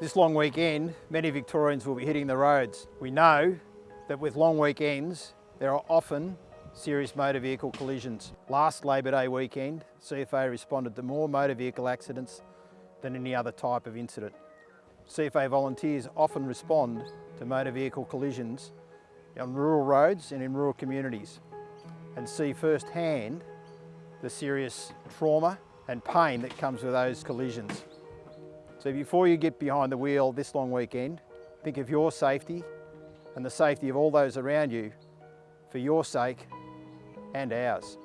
This long weekend, many Victorians will be hitting the roads. We know that with long weekends, there are often serious motor vehicle collisions. Last Labor Day weekend, CFA responded to more motor vehicle accidents than any other type of incident. CFA volunteers often respond to motor vehicle collisions on rural roads and in rural communities and see firsthand the serious trauma and pain that comes with those collisions. So before you get behind the wheel this long weekend, think of your safety and the safety of all those around you for your sake and ours.